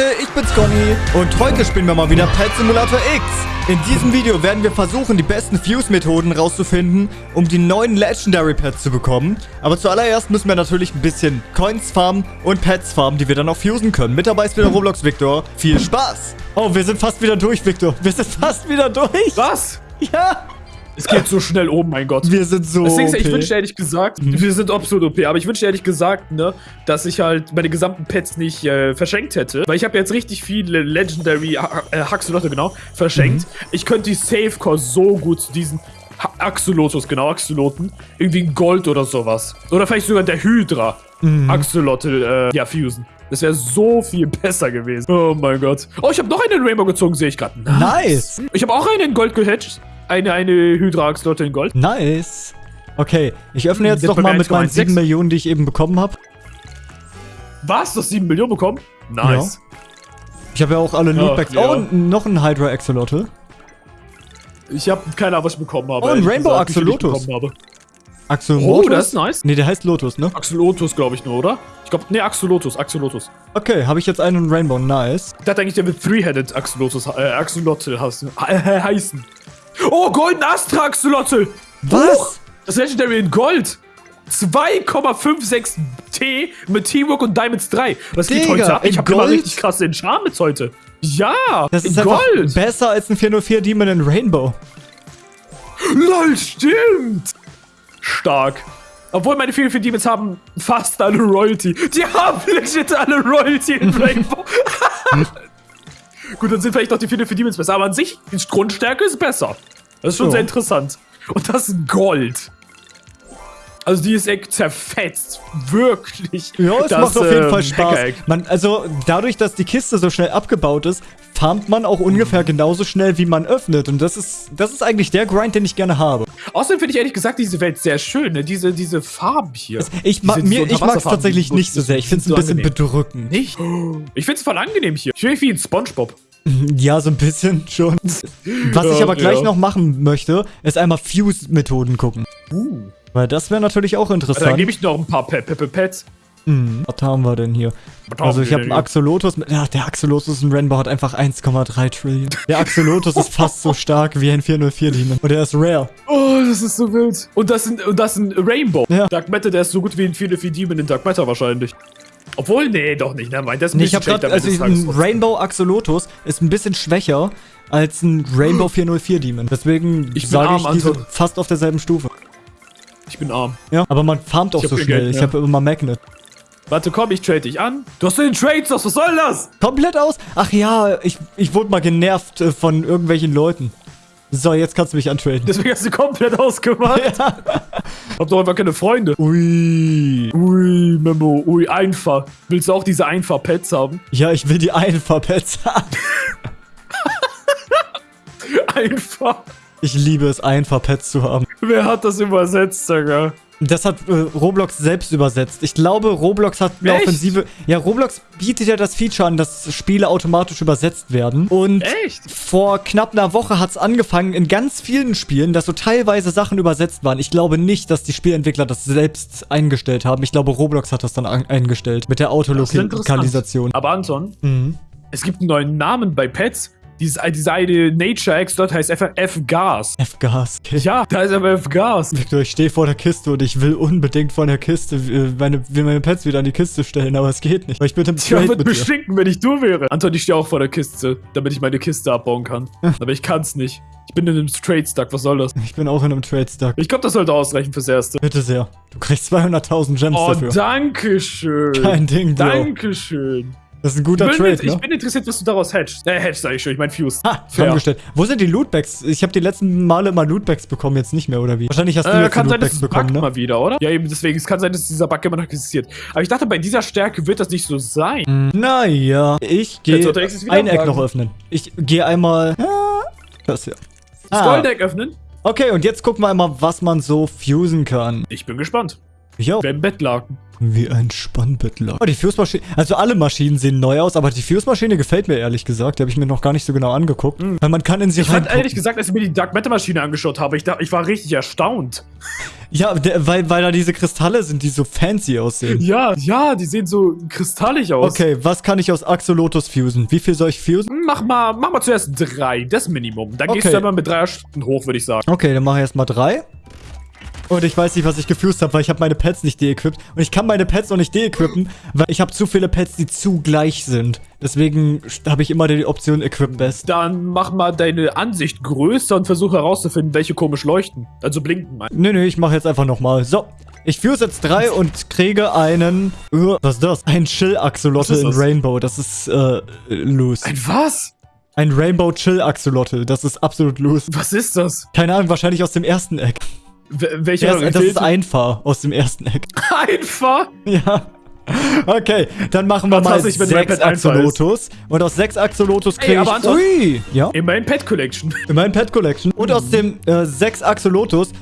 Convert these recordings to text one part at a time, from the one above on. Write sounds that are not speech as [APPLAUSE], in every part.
Leute, ich bin's Conny und heute spielen wir mal wieder Pet Simulator X. In diesem Video werden wir versuchen, die besten Fuse-Methoden rauszufinden, um die neuen Legendary Pets zu bekommen. Aber zuallererst müssen wir natürlich ein bisschen Coins farmen und Pets farmen, die wir dann auch fusen können. Mit dabei ist wieder Roblox Victor. Viel Spaß! Oh, wir sind fast wieder durch, Victor. Wir sind fast wieder durch. Was? Ja. Es geht so schnell oben, mein Gott. Wir sind so ist, ich wünschte ehrlich gesagt, wir sind absolut OP, aber ich wünschte ehrlich gesagt, ne, dass ich halt meine gesamten Pets nicht äh, verschenkt hätte. Weil ich habe jetzt richtig viele Legendary äh, Haxolotte, genau, verschenkt. Ich könnte die Safe Core so gut zu diesen Axolotus, genau, Axoloten, irgendwie in Gold oder sowas. Oder vielleicht sogar der Hydra Axolotte, äh, ja, fusen. Das wäre so viel besser gewesen. Oh mein Gott. Oh, ich habe noch einen Rainbow gezogen, sehe ich gerade. Nice. Ich habe auch einen in Gold gehatcht. Eine, eine Hydra-Axolotte in Gold. Nice. Okay, ich öffne jetzt Der doch mal mit meinen 1,16. 7 Millionen, die ich eben bekommen habe. Was? Du hast 7 Millionen bekommen? Nice. Ich habe ja auch alle Ja, Lootbags. ja. Oh, und noch ein Hydra Axolotl. Ich habe keine Ahnung, was ich bekommen habe. Oh, ein Rainbow gesagt, Axolotus. Axolotus. Oh, das ist nice. Nee, der heißt Lotus, ne? Axolotus, glaube ich nur, oder? Ich glaube, nee, Axolotus, Axolotus. Okay, habe ich jetzt einen Rainbow. Nice. Ich dachte eigentlich, der wird Three-Headed Axolotus, äh, Axolotl [LAUGHS] heißen. Äh, heißen. Oh, Golden Astra Axolotl. Was? Huch, das Legendary in Gold. 2,56 T mit Teamwork und Diamonds 3. Was geht heute ab? Ich habe immer richtig krasse Enchantments heute. Ja, Das ist Gold. besser als ein 404 Demon in Rainbow. LOL, stimmt! Stark. Obwohl meine vielen vier Demons haben fast alle Royalty. Die haben [LAUGHS] legit alle Royalty in [LAUGHS] Rainbow. [LAUGHS] Gut, dann sind vielleicht noch die vielen vier Demons besser. Aber an sich, die Grundstärke ist besser. Das ist schon So. sehr interessant. Und das ist Gold. Also die ist echt zerfetzt. Wirklich. Ja, es Das, macht auf jeden ähm, Fall Spaß. Hackeregg. Man, also, dadurch, dass die Kiste so schnell abgebaut ist, farmt man auch ungefähr genauso schnell, wie man öffnet. Und das ist, das ist eigentlich der Grind, den ich gerne habe. Außerdem finde ich ehrlich gesagt diese Welt sehr schön. Ne? Diese, diese Farben hier. Ich, ma mir, ich mag es tatsächlich nicht so sehr. Ich finde es ein bisschen angenehm. bedrückend. Nicht? Ich finde es voll angenehm hier. Ich fühle mich wie ein Spongebob. [LAUGHS] Ja, so ein bisschen schon. Was ich aber gleich ja. noch machen möchte, ist einmal Fuse-Methoden gucken. Uh. Weil das wäre natürlich auch Dann interessant. gebe ich noch ein paar Pe Pe Pe Pets. Hm, was haben wir denn hier? Was Also ich habe einen? Axolotus. Mit, ja, der Axolotus in Rainbow hat einfach 1,3 Trillion. Der Axolotus ist fast so stark wie ein 404 Demon. Und der ist rare. Oh, das ist so wild. Und das sind, und das sind Rainbow. Ja. Dark Matter, der ist so gut wie ein 404 Demon in Dark Matter wahrscheinlich. Obwohl, nee, doch nicht. Nein, das ist Nee, ich habe gerade, schlechter also ein. Rainbow Axolotus ist ein bisschen schwächer als ein Rainbow [CLEARS THROAT] 404 Demon. Deswegen Ich sage arm, ich, die sind Anton. fast auf derselben Stufe. Ich bin arm. Ja, aber man farmt auch Ich hab so schnell. Geld, ich ja. habe immer Magnet. Warte, komm, ich trade dich an. Du hast den Trades, was soll das? Komplett aus? Ach ja, ich, ich wurde mal genervt äh, von irgendwelchen Leuten. So, jetzt kannst du mich antraden. Deswegen hast du komplett ausgemacht. [LAUGHS] Hab doch einfach keine Freunde. Ui. Ui, Memo, ui, einfach. Willst du auch diese einfach Pets haben? Ja, ich will die Einfahrpets haben. [LAUGHS] Einfach. Ich liebe es, Einfahrpets zu haben. Wer hat das übersetzt, Digga? Das hat äh, Roblox selbst übersetzt. Ich glaube, Roblox hat eine Echt? Offensive. Ja, Roblox bietet ja das Feature an, dass Spiele automatisch übersetzt werden. Und Echt? vor knapp einer Woche hat es angefangen in ganz vielen Spielen, dass so teilweise Sachen übersetzt waren. Ich glaube nicht, dass die Spielentwickler das selbst eingestellt haben. Ich glaube, Roblox hat das dann an eingestellt mit der. Autolokalisation. Aber Anton, Mhm. es gibt einen neuen Namen bei Pets. Dieses, diese eine Nature X dort heißt einfach F-Gas. F-Gas. Okay. Ja, da ist aber F-Gas. Victor, ich stehe vor der Kiste und ich will unbedingt von der Kiste äh, meine, will meine Pets wieder an die Kiste stellen, aber es geht nicht. Weil ich bin im Ich Trade würde mich stinken, wenn ich du wäre. Anton, ich stehe auch vor der Kiste, damit ich meine Kiste abbauen kann. Aber ich kann's nicht. Ich bin in einem Trade-Stuck, was soll das? Ich bin auch in einem Trade Stuck. Ich glaube, das sollte ausreichen fürs Erste. Bitte sehr. Du kriegst 200.000 Gems Oh, dafür. danke schön. Kein Ding, Bro. Dankeschön. Das ist ein Ich guter bin, Trade, ich ne? bin interessiert, was du daraus hatchst. Äh, hatchst sag ich schon, ich mein Fuse. Ha, Fair. zusammengestellt. Wo sind die Lootbags? Ich habe die letzten Male immer Lootbags bekommen, jetzt nicht mehr, oder wie? Wahrscheinlich hast du Äh, jetzt kann sein, Lootbags es bekommen, ne? mal wieder, oder? Ja, eben deswegen. Es kann sein, dass dieser Bug immer noch existiert. Aber ich dachte, bei dieser Stärke wird das nicht so sein. Hm, Naja, ich gehe ein Eck noch öffnen. Ich gehe einmal... Das hier. Ah. Goldeck öffnen? Okay, und jetzt gucken wir einmal, was man so fusen kann. Ich bin gespannt. Ja, Wie ein Bettlaken. wie ein Spannbettler. Oh, die Fuse-Maschine. Also alle Maschinen sehen neu aus, aber die Fuse-Maschine gefällt mir ehrlich gesagt. Die habe ich mir noch gar nicht so genau angeguckt. Weil man kann in sie Ich fand reingucken. ehrlich gesagt, als ich mir die Dark Matter Maschine angeschaut habe, ich, dachte, ich war richtig erstaunt. Ja, der, weil, weil da diese Kristalle sind, die so fancy aussehen. Ja, ja, die sehen so kristallig aus. Okay, was kann ich aus Axolotus fusen? Wie viel soll ich fusen? Mach mal, mach mal zuerst drei, das Minimum. Dann gehst Okay. du immer mit drei Stunden hoch, würde ich sagen. Okay, dann mache ich erstmal drei. Und ich weiß nicht, was ich gefused habe, weil ich habe meine Pets nicht de-equipped. Und ich kann meine Pets noch nicht de-equippen, weil ich habe zu viele Pets, die zu gleich sind. Deswegen habe ich immer die Option Equip Best. Dann mach mal deine Ansicht größer und versuch herauszufinden, welche komisch leuchten. Also blinken, mein. Nee, nee, ich mache jetzt einfach nochmal. So. Ich fuse jetzt drei [LAUGHS] und kriege einen... Uh, was ist das? Ein Chill-Axolotl in? Rainbow. Das ist, äh, loose. Ein was? Ein Rainbow Chill-Axolotl. Das ist absolut loose. Was ist das? Keine Ahnung, wahrscheinlich aus dem ersten Eck. Welche Das, das ist einfach aus dem ersten Eck. [LAUGHS] einfach? Ja. Okay, dann machen wir mal Fantastisch, wenn mein sechs Axolotus. Und aus sechs Axolotus kriege ich... Ui! Ja, Immerhin Pet Collection. in meinem Pet Collection. Und aus dem äh, sechs Axolotus,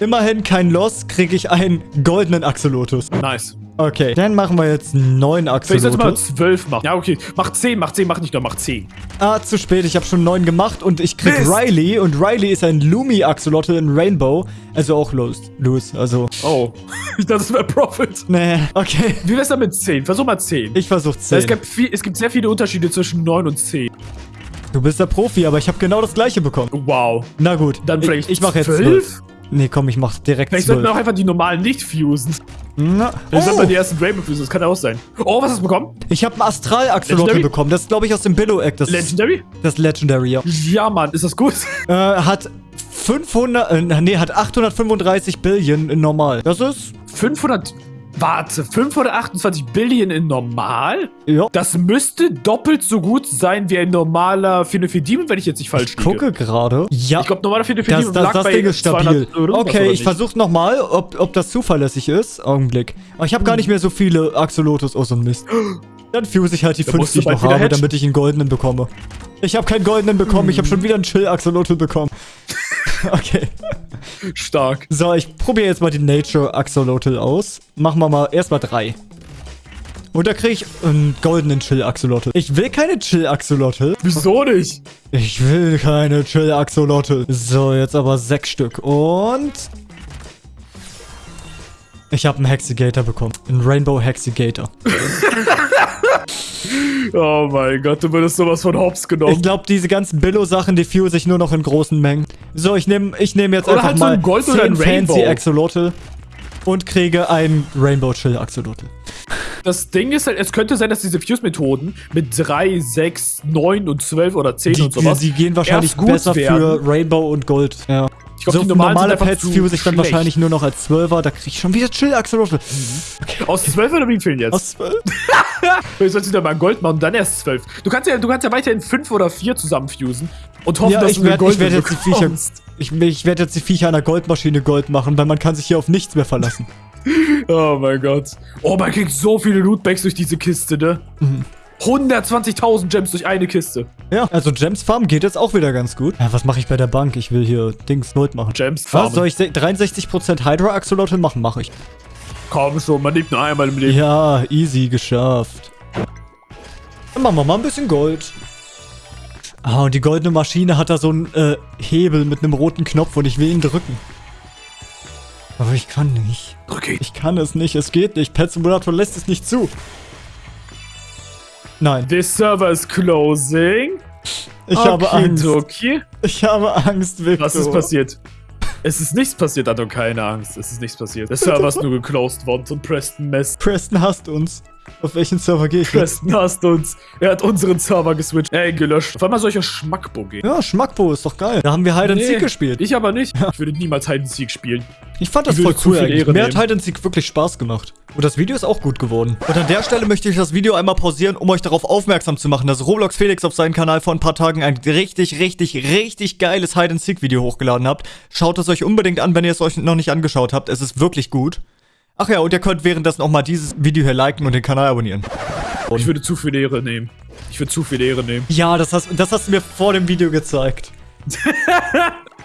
immerhin kein Loss, kriege ich einen goldenen Axolotus. Nice. Okay, dann machen wir jetzt neun Vielleicht sollte man Axolotus. zwölf machen. Ja, okay. Mach zehn, mach zehn, mach nicht nur, mach zehn. Ah, zu spät, ich habe schon neun gemacht und ich krieg Mist. Riley. Und Riley ist ein Lumi Axolotl in Rainbow. Also auch los, los, also... Oh. ich [LAUGHS] dachte, das wäre Profit. Nee, okay. Wie wär's dann mit zehn? Versuch mal zehn. Ich versuch es, zehn. gibt viel, es gibt sehr viele Unterschiede zwischen neun und zehn. Du bist der Profi, aber ich habe genau das gleiche bekommen. Wow. Na gut, Dann vielleicht ich, ich mache jetzt zwölf? zwölf. Nee, komm, ich mach direkt Vielleicht sollten wir auch einfach die normalen nicht fusen. Na, Vielleicht sollten wir die oh, ersten fusen, das kann auch sein. Oh, was hast du bekommen? ich habe einen Astral-Axolotl bekommen. Das ist, glaube ich, aus dem Billow-Eck. Das, Legendary? das Legendary, ja. Ja, Mann, ist das gut? Äh, hat 500, äh, nee, hat 835 Billion in normal. Das ist, 500. Warte, 528 Billion in normal? ja. Das müsste doppelt so gut sein wie ein normaler 404 Demon, wenn ich jetzt nicht falsch Ich gucke gerade. Ja. Ich glaube, normaler 404 Das, das, das Ding ist stabil. 200 irgendwas, Okay, ich versuche nochmal, ob, ob das zuverlässig ist. Augenblick. Aber ich habe gar nicht mehr so viele Axolotus. Oh, so ein Mist. [GASPS] Dann fuse ich halt die Da 50, musst du die ich noch habe, hatchen. damit ich einen goldenen bekomme. Ich habe keinen goldenen bekommen. Ich habe schon wieder einen Chill-Axolotl bekommen. [LAUGHS] okay. Stark. So, ich probiere jetzt mal die Nature Axolotl aus. Machen wir mal erstmal drei. Und da kriege ich einen goldenen Chill Axolotl. Ich will keine Chill Axolotl. Wieso nicht? Ich will keine Chill Axolotl. So, jetzt aber sechs Stück. Und. Ich habe einen Hexigator bekommen. Einen Rainbow Hexigator. [LAUGHS] Oh mein Gott, du würdest sowas von Hops Ich genommen. glaube, diese ganzen Billo-Sachen, die fuse ich nur noch in großen Mengen. So, ich nehme ich nehm jetzt Oder einfach halt so mal ein Gold 10 oder ein Rainbow. Fancy Axolotl und kriege einen Rainbow Chill Axolotl. Das Ding ist halt, es könnte sein, dass diese Fuse-Methoden mit 3, 6, 9 und 12 oder 10 Die, und sowas. die, die gehen wahrscheinlich besser werden. für Rainbow und Gold. Ja. Ich glaub, so die normalen normale Pets zu fuse ich dann wahrscheinlich nur noch als 12er. Da kriege ich schon wieder Chill Axolotl. Aus 12 oder wie viel jetzt? Aus 12? Vielleicht [LAUGHS] sollst du wieder mal Gold machen und dann erst 12. Du kannst ja, du kannst ja weiterhin 5 oder 4 zusammenfusen und hoffen, Ja, dass ich du ich werd Gold jetzt die Viecher. Ich, ich werde jetzt die Viecher der Goldmaschine Gold machen, weil man kann sich hier auf nichts mehr verlassen. [LAUGHS] Oh mein Gott. Oh, man kriegt so viele Lootbags durch diese Kiste, ne? Mhm. 120.000 Gems durch eine Kiste. Ja, also Gems Farm geht jetzt auch wieder ganz gut. Ja, was mache ich bei der Bank? Ich will hier Dings Gold machen. Gems Was, farmen. soll ich se- 63% Hydra Axolotl machen? Mache ich. Komm schon, man lebt nur einmal im Leben. Ja, easy geschafft. Dann machen wir mal ein bisschen Gold. Ah, und die goldene Maschine hat da so einen äh, Hebel mit einem roten Knopf und ich will ihn drücken. Aber ich kann nicht. Okay. Ich kann es nicht, es geht nicht. Pet Simulator lässt es nicht zu. Nein, This server is closing. ich habe Angst. Okay. Ich habe Angst, Victor. Was ist passiert? Es ist nichts passiert, Anton, keine Angst. Es ist nichts passiert. Der Server ist nur geclosed worden von Preston Mess. Preston hasst uns. Auf welchen Server gehe ich? Preston hasst uns. Er hat unseren Server geswitcht. Ey, gelöscht. Auf einmal solcher Schmackbo gehen. Ja, Schmackbo ist doch geil. Da haben wir Hide and Seek gespielt. Ich aber nicht. Ich würde niemals Hide and Seek spielen. Ich fand das Ich voll cool eigentlich. Mir hat. Hide and Seek wirklich Spaß gemacht. Und das Video ist auch gut geworden. Und an der Stelle möchte ich das Video einmal pausieren, um euch darauf aufmerksam zu machen, dass Roblox Felix auf seinem Kanal vor ein paar Tagen ein richtig, richtig, richtig geiles Hide and Seek Video hochgeladen habt. Schaut es euch unbedingt an, wenn ihr es euch noch nicht angeschaut habt. Es ist wirklich gut. Ach ja, und ihr könnt währenddessen auch mal dieses Video hier liken und den Kanal abonnieren. Ich würde zu viel Ehre nehmen. Ich würde zu viel Ehre nehmen. Ja, das hast, das hast du mir vor dem Video gezeigt. [LAUGHS]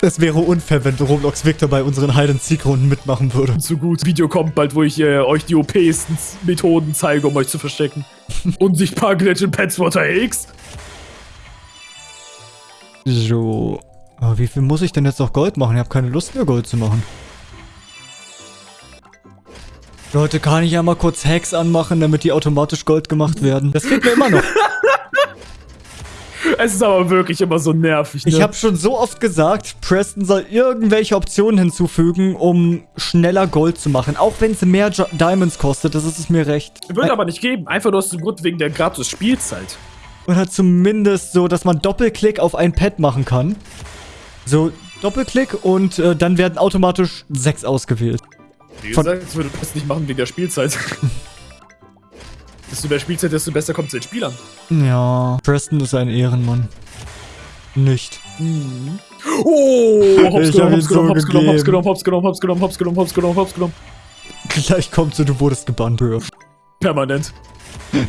Es wäre unfair, wenn Roblox Victor bei unseren Hide-and-Seek-Runden mitmachen würde. So gut. Video kommt bald, wo ich äh, euch die OPsten Methoden zeige, um euch zu verstecken. [LAUGHS] Unsichtbar Glitch in Pets Water X. So. Aber wie viel muss ich denn jetzt noch Gold machen? Ich habe keine Lust mehr, Gold zu machen. Leute, kann ich ja mal kurz Hacks anmachen, damit die automatisch Gold gemacht werden? Das geht mir immer noch. [LAUGHS] Es ist aber wirklich immer so nervig, ne? Ich habe schon so oft gesagt, Preston soll irgendwelche Optionen hinzufügen, um schneller Gold zu machen. Auch wenn es mehr jo Diamonds kostet, das ist es mir recht. Würde aber nicht geben. Einfach nur aus dem Grund wegen der gratis Spielzeit. Oder zumindest so, dass man Doppelklick auf ein Pad machen kann. So, Doppelklick und äh, dann werden automatisch sechs ausgewählt. Wie Von- gesagt, das würde das nicht machen wegen der Spielzeit. desto mehr Spielzeit, desto besser kommt es den Spielern. Ja, Preston ist ein Ehrenmann. Nicht. Oh, hops genommen, hops genommen, hops genommen, hops genommen, hops genommen, hops genommen, hops genommen, hops genommen, hops genommen. Gleich kommt so, du wurdest gebannt, Bro. Permanent.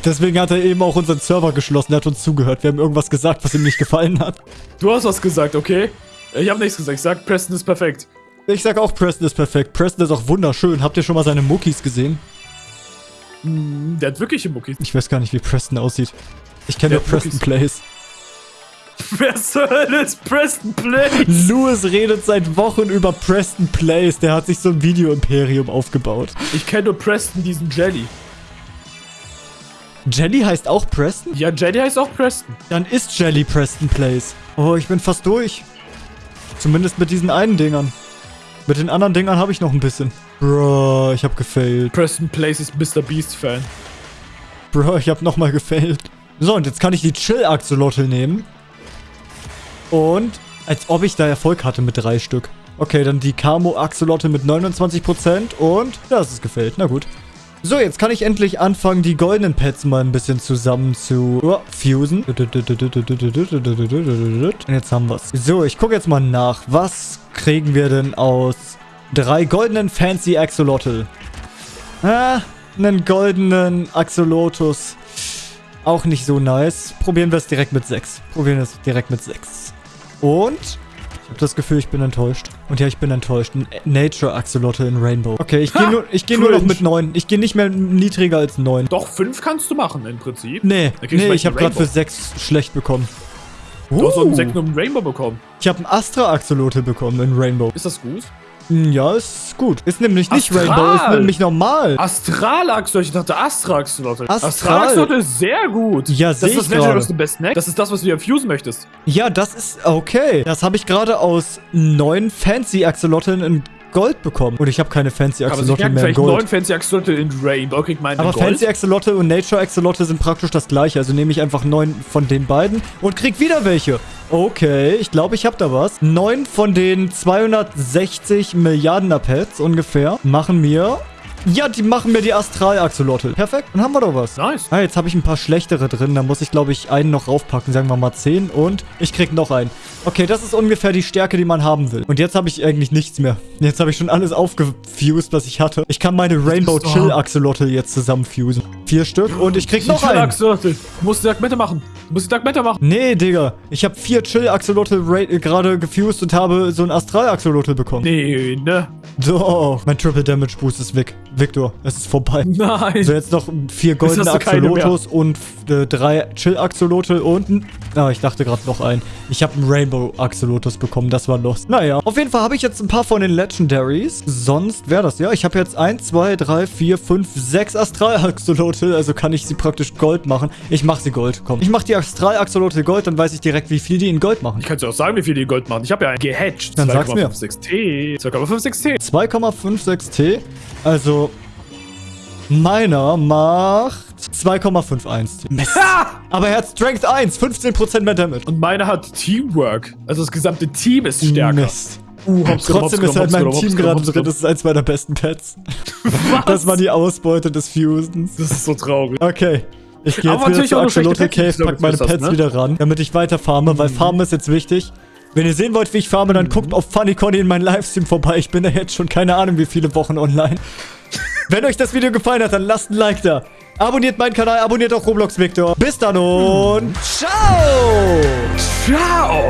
Deswegen hat er eben auch unseren Server geschlossen. Er hat uns zugehört. Wir haben irgendwas gesagt, was ihm nicht gefallen hat. Du hast was gesagt, okay? Ich habe nichts gesagt. Ich sag, Preston ist perfekt. Ich sag auch, Preston ist perfekt. Preston ist auch wunderschön. Habt ihr schon mal seine Muckis gesehen? Hm, Der hat wirkliche Muckis. Ich weiß gar nicht, wie Preston aussieht. Ich kenne nur Preston Muckis. Plays. [LAUGHS] Wer zur Hölle ist Preston Play? Louis redet seit Wochen über Preston Plays. Der hat sich so ein Video-Imperium aufgebaut. Ich kenne nur Preston, diesen Jelly. Jelly heißt auch Preston? Ja, Jelly heißt auch Preston. Dann ist Jelly Preston Plays. Oh, ich bin fast durch. Zumindest mit diesen einen Dingern. Mit den anderen Dingern habe ich noch ein bisschen. Bro, ich habe gefailt. Preston Plays ist Mr. Beast Fan. Bro, ich habe nochmal gefailt. So, und jetzt kann ich die Chill-Axolotl nehmen. Und als ob ich da Erfolg hatte mit drei Stück. Okay, dann die Camo-Axolotl mit 29% und das ist gefällt. Na gut. So, jetzt kann ich endlich anfangen, die goldenen Pets mal ein bisschen zusammen zu oh, fusen. Und jetzt haben wir's. So, ich gucke jetzt mal nach. Was kriegen wir denn aus drei goldenen Fancy Axolotl? Ah, einen goldenen Axolotus. Auch nicht so nice. Probieren wir es direkt mit 6. Probieren wir es direkt mit 6. Und ich habe das Gefühl, ich bin enttäuscht. Und ja, ich bin enttäuscht. Ein Nature Axolotl in Rainbow. Okay, ich gehe nur, ich geh nur noch mit 9. Ich gehe nicht mehr niedriger als 9. Doch, fünf kannst du machen im Prinzip. Nee, nee, ich habe gerade für Rainbow. 6 schlecht bekommen. Du hast so einen Uh, einen Rainbow bekommen. ich habe einen Astra Axolotl bekommen in Rainbow. Ist das gut? Hm, Ja, ist gut. Ist nämlich nicht Astral. Rainbow, ist nämlich normal. Astralaxolotl, ich dachte Astraxolotl. Astral. Astralaxolotl ist sehr gut. Ja, das seh ist das ich Legendary gerade. aus dem Best Neck. Das ist das, was du dir fusen möchtest. Ja, das ist okay. Das habe ich gerade aus neun Fancy Axolotln in Gold bekommen. Und ich habe keine Fancy Axolotl mehr in vielleicht neun Gold. Fancy Axolotl in Rainbow, kriegt man Aber Gold. Fancy Axolotl und Nature Axolotl sind praktisch das gleiche. Also nehme ich einfach neun von den beiden und krieg wieder welche. Okay, ich glaube, ich habe da was. Neun von den 260 Milliarden Pets ungefähr machen mir... Ja, die machen mir die Astral-Axolotl. Perfekt, dann haben wir doch was. Nice. Ah, jetzt habe ich ein paar schlechtere drin. Da muss ich, glaube ich, einen noch raufpacken. Sagen wir mal 10. Und ich krieg noch einen. Okay, das ist ungefähr die Stärke, die man haben will. Und jetzt habe ich eigentlich nichts mehr. Jetzt habe ich schon alles aufgefused, was ich hatte. Ich kann meine Rainbow Chill. Axolotl jetzt zusammenfusen. Vier Stück und ich krieg noch einen. Axolotl. Du musst Dark Matter machen. Du musst Dark Matter machen. Nee, Digga. Ich habe vier Chill Axolotl äh, gerade gefused und habe so ein Astral Axolotl bekommen. Nee, ne? Doch. Mein Triple Damage Boost ist weg. Victor, es ist vorbei. Nein. So, jetzt noch vier goldene. Axolotus und äh, drei Chill-Axolotl und ein... Ah, ich dachte gerade noch ein. Ich habe einen Rainbow-Axolotus bekommen, das war los. Naja, auf jeden Fall habe ich jetzt ein paar von den Legendaries. Sonst wäre das, ja. Ich habe jetzt 1, 2, 3, 4, 5, 6 Astral-Axolotl. Also kann ich sie praktisch Gold machen. Ich mache sie Gold, komm. Ich mache die Astral-Axolotl Gold, dann weiß ich direkt, wie viel die in Gold machen. Ich kann dir auch sagen, wie viel die Gold machen. Ich habe ja einen gehatcht. Dann sag's mir. 2,56 T. 2,56 T. 2,56 T. Also... Meiner macht 2,51 T. Mist. Aber er hat Strength 1, 15% mehr Damage. Und meine hat Teamwork. Also das gesamte Team ist stärker. Mist. Uh, Trotzdem ist halt mein Team gerade drin. Das ist eins meiner besten Pets. Was? Das war die Ausbeute des Fusens. Das ist so traurig. Okay. Ich gehe Aber jetzt wieder schlechte Axolotl Cave, pack meine Pets ne? wieder ran, damit ich weiter farme, weil Farmen ist jetzt wichtig. Wenn ihr sehen wollt, wie ich farme, dann Mhm. guckt auf Funny Conny in meinen Livestream vorbei. Ich bin da jetzt schon keine Ahnung, wie viele Wochen online. Wenn euch das Video gefallen hat, dann lasst ein Like da. Abonniert meinen Kanal, abonniert auch Roblox Victor. Bis dann und ciao! Ciao!